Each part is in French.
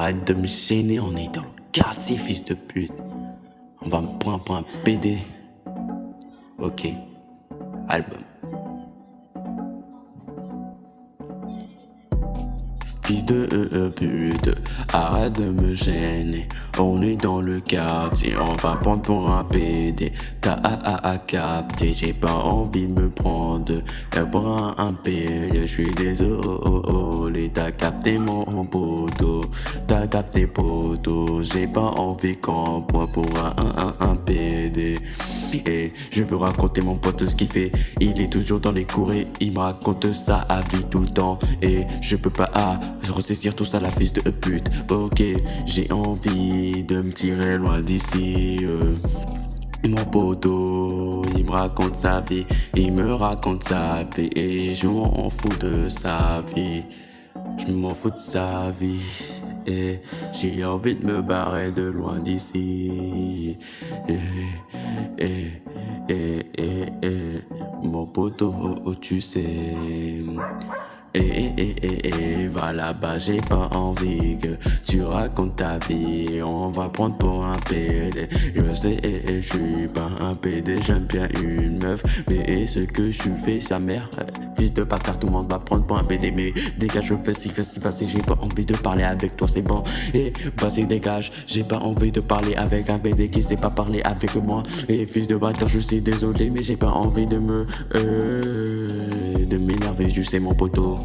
Arrête de me gêner, on est dans le quartier, fils de pute. On va me prendre pour un PD. Ok. Album. Fils de euh, euh, pute, arrête de me gêner. On est dans le quartier, on va prendre pour un PD. T'as à, à, capter, j'ai pas envie de me prendre pour un PD. Je suis désolé, t'as capté mon poteau. T'as capté poteau, j'ai pas envie qu'on point pour un, un, un, PD. Et je veux raconter mon pote ce qu'il fait. Il est toujours dans les cours et il me raconte ça à vie tout le temps. Et je peux pas ah, ressaisir tout ça la fils de pute. Ok, j'ai envie de me tirer loin d'ici. Euh. Mon poteau, il me raconte sa vie, il me raconte sa vie et je m'en fous de sa vie. Je m'en fous de sa vie et j'ai envie de me barrer de loin d'ici. Et, et, et, et, et, mon poteau, tu sais. Et, et, et, et, va là-bas, j'ai pas envie que tu racontes ta vie. On va prendre pour un PD. Je sais, et, je suis pas un PD, j'aime bien une meuf. Mais ce que je fais, sa mère, fils de bâtard, tout le monde va prendre pour un PD. Mais dégage, je fais si, fais si, fais j'ai pas envie de parler avec toi, c'est bon. Et vas-y, dégage, j'ai pas envie de parler avec un PD qui sait pas parler avec moi. Et fils de bâtard, je suis désolé, mais j'ai pas envie de me. Euh, de m'énerver, je sais mon poteau.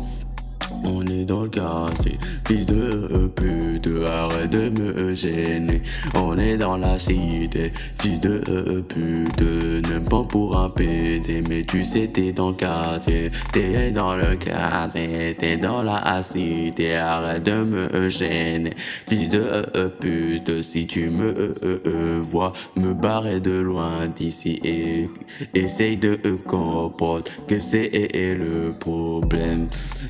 On est dans le quartier, fils de pute, arrête de me gêner. On est dans la cité, fils de pute, ne pas pour un PD, mais tu sais t'es dans le quartier, t'es dans le quartier, t'es dans la cité, arrête de me gêner. Fils de pute, si tu me vois me barrer de loin d'ici et essaye de comprendre que c'est le problème.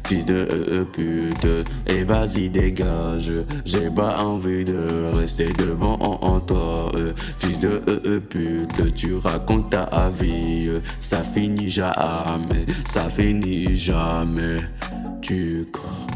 Fils de pute Et vas-y dégage. J'ai pas envie de rester devant en, toi Fils de pute Tu racontes ta vie. Ça finit jamais. Ça finit jamais. Tu crois